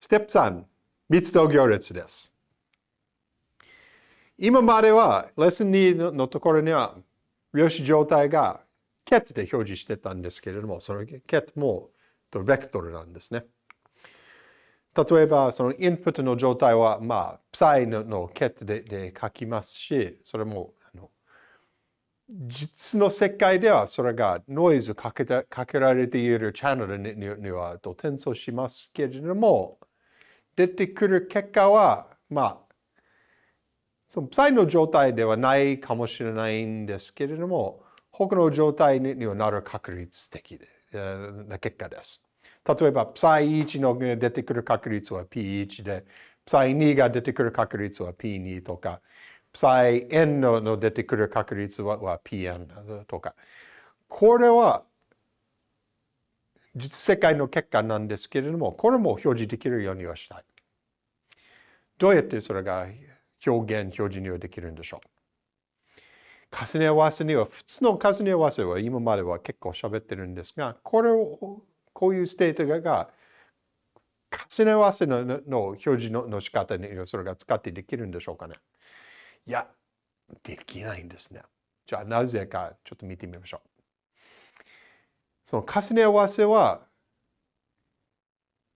ステップ3、密度行列です。今までは、レッスン2のところには、量子状態が ket で表示してたんですけれども、その ket もベクトルなんですね。例えば、そのインプットの状態は、まあ、psi の ket でで書きますし、それも、あの実の世界ではそれがノイズかけたかけられているチャンネルにには転送しますけれども、出てくる結果は、まあ、そのプサイの状態ではないかもしれないんですけれども、他の状態にはなる確率的な結果です。例えば、プサイ1の出てくる確率は P1 で、プサイ2が出てくる確率は P2 とか、プサイ N の出てくる確率は PN とか。これは実世界の結果なんですけれども、これも表示できるようにはしたい。どうやってそれが表現、表示にはできるんでしょう？重ね合わせには、普通の重ね合わせは今までは結構喋ってるんですが、これを、こういう state が重ね合わせのの表示のの仕方にそれが使ってできるんでしょうかね？いや、できないんですね。じゃあなぜかちょっと見てみましょう。その重ね合わせは、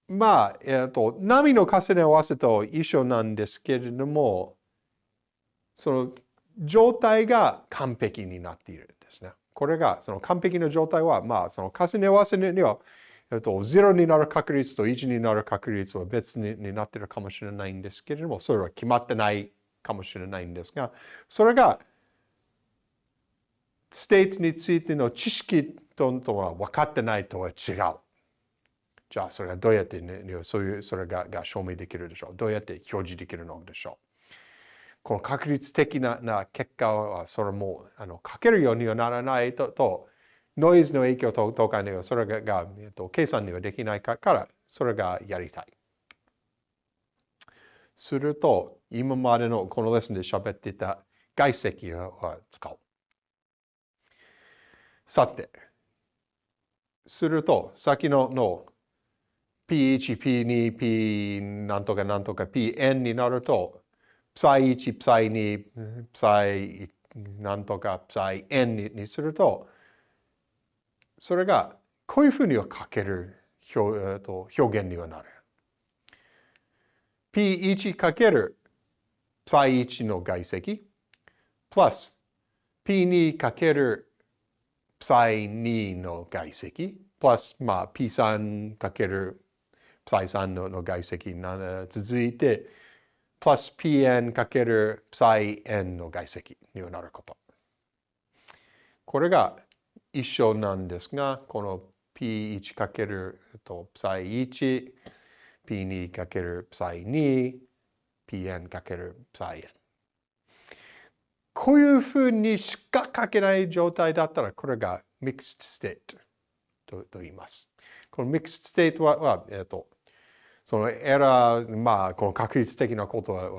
まあ、えっ、ー、と、波の重ね合わせと一緒なんですけれども、その状態が完璧になっているんですね。これが、その完璧な状態は、まあ、その重ね合わせには、えっと、0になる確率と1になる確率は別にになっているかもしれないんですけれども、それは決まってないかもしれないんですが、それが、 state についての知識とは分かってないとは違う。じゃあ、それがどうやって、ね、そういう、それがが証明できるでしょう。どうやって表示できるのでしょう。この確率的なな結果は、それも、あの、書けるようにはならないと、とノイズの影響ととかには、それが、えっと、計算にはできないから、それがやりたい。すると、今までのこのレッスンで喋っていた外積を使う。さて、すると、先のの P1、P2、P なんとかなんとか Pn になると、Psi1、Psi2、Psi なんとか Psi n にすると、それがこういうふうには書ける表,、と表現にはなる。P1 かける Psi1 の外積、プラス P2 かける Psi2 の外積、プラス、まあ、P3 かけるプサイ3のの外積な続いて、プラス pn かけるプサイ n の外積になること。これが一緒なんですが、この p1 かけるとプサイ1、p2 かけるプサイ2、pn かけるプサイ n。こういうふうにしか書けない状態だったら、これが mixed state とと言います。この mixed state は、はえっ、とそのエラー、まあ、この確率的なことは、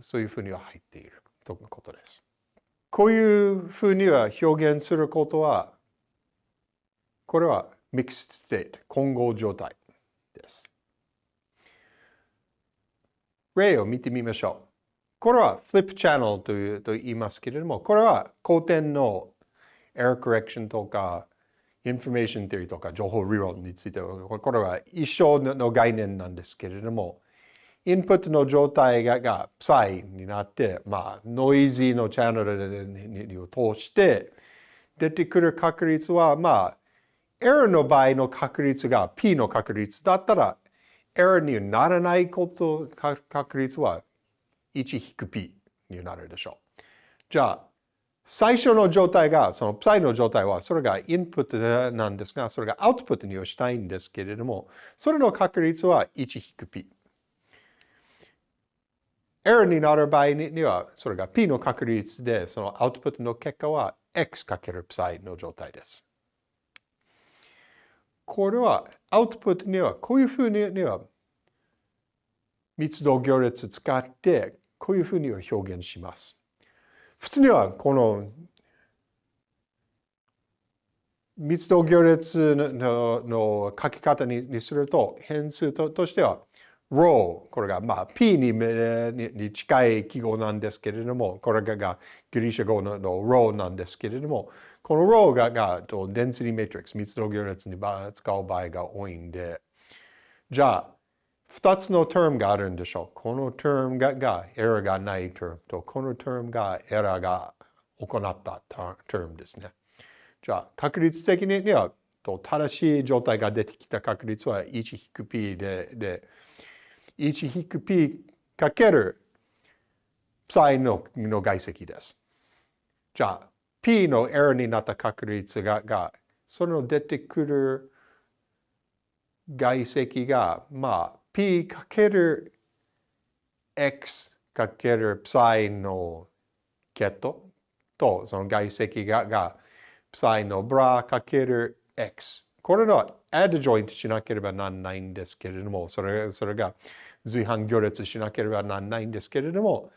そういうふうには入っているということです。こういうふうには表現することは、これは mixed state、混合状態です。例を見てみましょう。これは flip channel というと言いますけれども、これは後天の error correction とか information theory とか情報理論については、これは一緒の概念なんですけれども、インプットの状態ががプサイになって、まあ、ノイズのチャンネルを通して、出てくる確率は、まあ、エラーの場合の確率が P の確率だったら、エラーにならないこと確率は 1-P になるでしょう。じゃあ、最初の状態が、そのプサイの状態は、それがインプットなんですが、それがアウトプットにはしたいんですけれども、それの確率は1引く P。エラーになる場合には、それが P の確率で、そのアウトプットの結果は X かけるプサイの状態です。これは、アウトプットには、こういうふうには、密度行列使って、こういうふうには表現します。普通にはこの密度行列のの書き方にすると変数ととしては row これがまあ P にに近い記号なんですけれども、これがギリシャ語の row なんですけれども、この row ががと density matrix 密度行列に使う場合が多いんで、じゃあ、2つの term があるんでしょう。この term ががエラーがない term と、この term がエラーが行った term ですね。じゃあ、確率的にはと正しい状態が出てきた確率は 1-p で、で、1-p かける psi のの外積です。じゃあ、p のエラーになった確率が、がその出てくる外積が、まあ、p かける x かける psi のケットと、その外積が、が psi のブラかける x。これの add joint しなければならないんですけれども、それそれが随伴行列しなければならないんですけれども、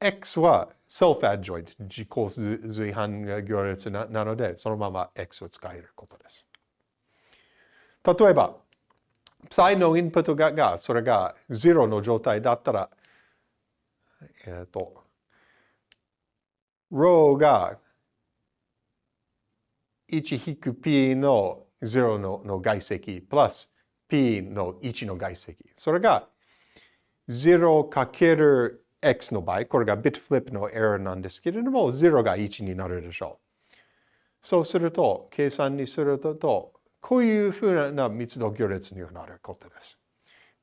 x は self-add joint、自己随伴行列なので、そのまま x を使えることです。例えば、psi のインプットががそれが0の状態だったら、えっ、ー、と、row が1 p の0のの外積プラス p の1の外積。それが0かける x の場合、これがビットフリップのエラーなんですけれども、0が1になるでしょう。そうすると、計算にすると、こういうふうな密度行列にはなることです。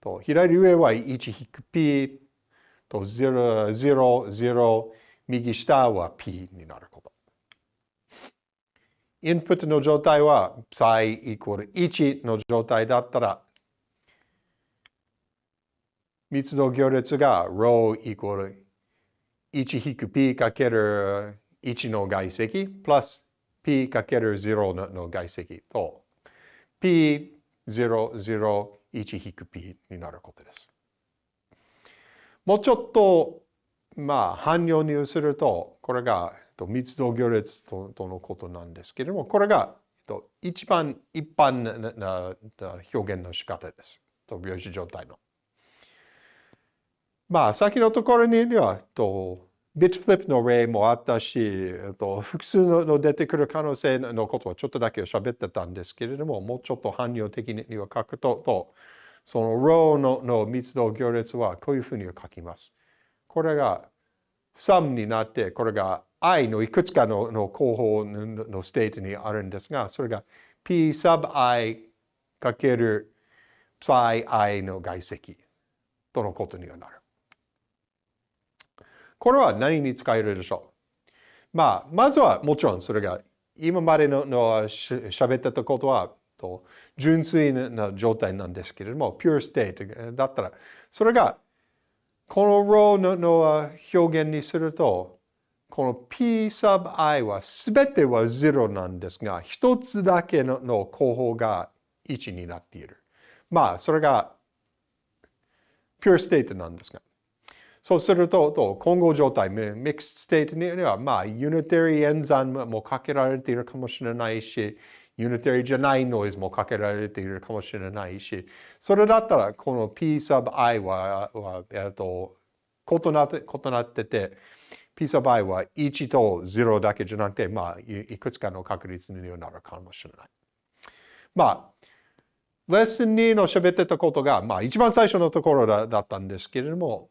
と左上は1 p と0、0、0、右下は p になること。インプットの状態は psi イコール1の状態だったら、密度行列が rho イコール 1-p かける1の外積プラス p かける0の外積と p001 引く p になることです。もうちょっとまあ汎用にするとこれが密度行列とのことなんですけれども、これが一番一般な表現の仕方です。と病死状態の。まあ、先のところには、と bit flip の例もあったし、と複数の出てくる可能性のことはちょっとだけ喋ってたんですけれども、もうちょっと汎用的には書くと、とその rho のの密度行列はこういうふうに書きます。これが sum になって、これが i のいくつかのの候補の state にあるんですが、それが p sub i かける psi i の外積とのことにはなる。これは何に使えるでしょう？まあ、まずはもちろんそれが今までのの喋ってたことはと純粋な状態なんですけれども、pure state だったら、それがこの row のの表現にすると、この P sub i は全ては0なんですが、一つだけのの候補が1になっている。まあ、それが pure state なんですが。そうすると、と混合状態、mixed state には、まあ、unitary 演算もかけられているかもしれないし、unitary じゃないノイズもかけられているかもしれないし、それだったら、この P sub i は、はえっと、異なって異なってて、P サバイは1と0だけじゃなくて、まあ、いくつかの確率になるかもしれない。まあ、レッスン2の喋ってたことが、まあ、一番最初のところだだったんですけれども、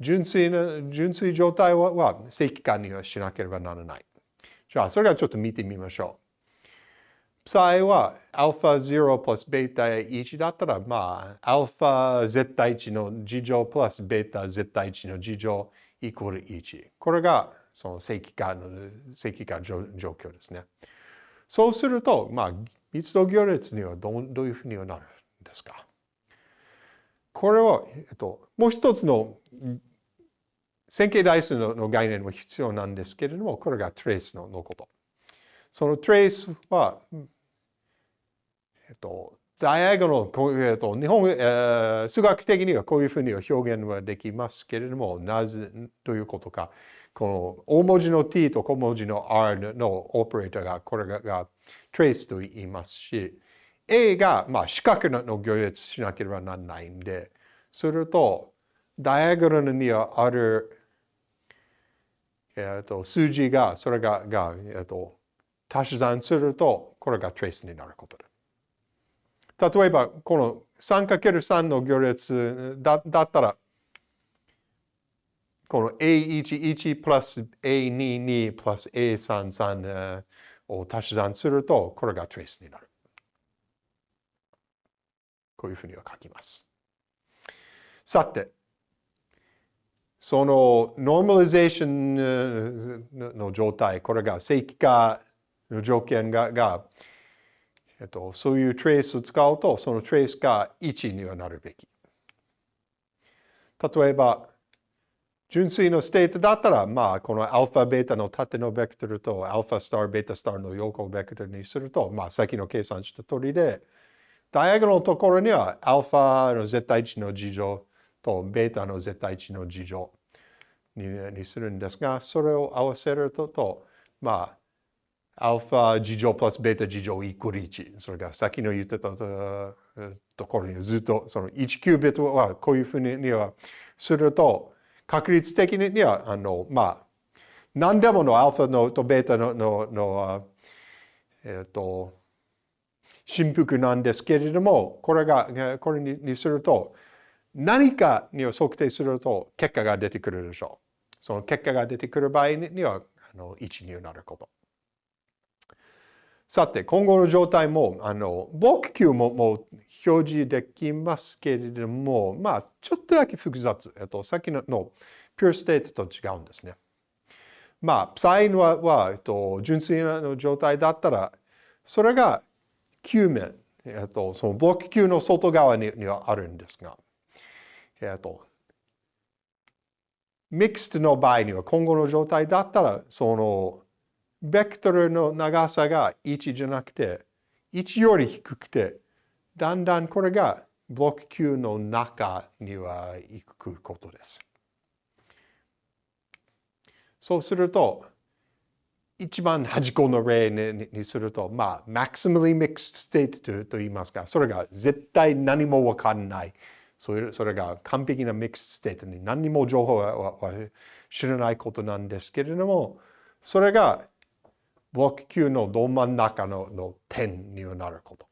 純粋な、純粋状態はは正規化にはしなければならない。じゃあ、それはちょっと見てみましょう。psi は α0 プラス β1 だったら、まあ、α 絶対値の事乗プラス β 絶対値の事乗イコール1。これがその正規化の正規化状況ですね。そうすると、まあ、密度行列にはどどういうふうになるんですかこれは、えっと、もう一つの 線形代数の概念も必要なんですけれども、これがトレースのこと。そのトレースは、えっと、ダイアゴナル、えっと、日本、えー、数学的にはこういうふうに表現はできますけれども、なぜということか、この大文字の t と小文字の r のオペレーターが、これがが trace と言いますし、a が、まあ、四角の行列しなければならないんで、すると、ダイアグラムにはある、えー、と数字が、それがが、えー、と足し算すると、これがトレースになることだ。例えば、この 3×3 の行列だだったら、この A11 プラス A22 プラス A33 を足し算すると、これがトレースになる。こういうふうには書きます。さて、そのノーマリゼーションの状態、これが正規化の条件がが、えっと、そういうトレースを使うと、そのトレースが1にはなるべき。例えば、純粋の state だったら、まあ、このアルファ、ベータの縦のベクトルとアルファスター、ベータスターの横ベクトルにすると、まあ、さっきの計算した通りで、 diagonal のところには、アルファの絶対値の二乗とベータの絶対値の二乗にするんですが、それを合わせると、とまあ、アルファ二乗プラスベータ二乗イコール1。それがさっきの言ってたところにずっとその1キュービットはこういうふうにはすると、確率的には、あの、まあ、何でものアルファのとベータの、の、のえっ、ー、と、振幅なんですけれども、これが、これにすると、何かにを測定すると結果が出てくるでしょう。その結果が出てくる場合には、あの1になること。さて、今後の状態も、あの、僕球ももう表示できますけれども、まあ、ちょっとだけ複雑。えっと、さっきのの pure state と違うんですね。まあ、プサインはは、えっと、純粋な状態だったら、それが球面、えっと、その僕球の外側ににはあるんですが、えっと、ミックスの場合には今後の状態だったら、その、ベクトルの長さが1じゃなくて、1より低くて、だんだんこれがブロック Q の中には行くことです。そうすると、一番端っこの例にすると、まあ、maximally mixed state と言いますか、それが絶対何もわかんない。それそれが完璧なミックスステートに何にも情報は知らないことなんですけれども、それがブロック級のど真ん中のの点になること。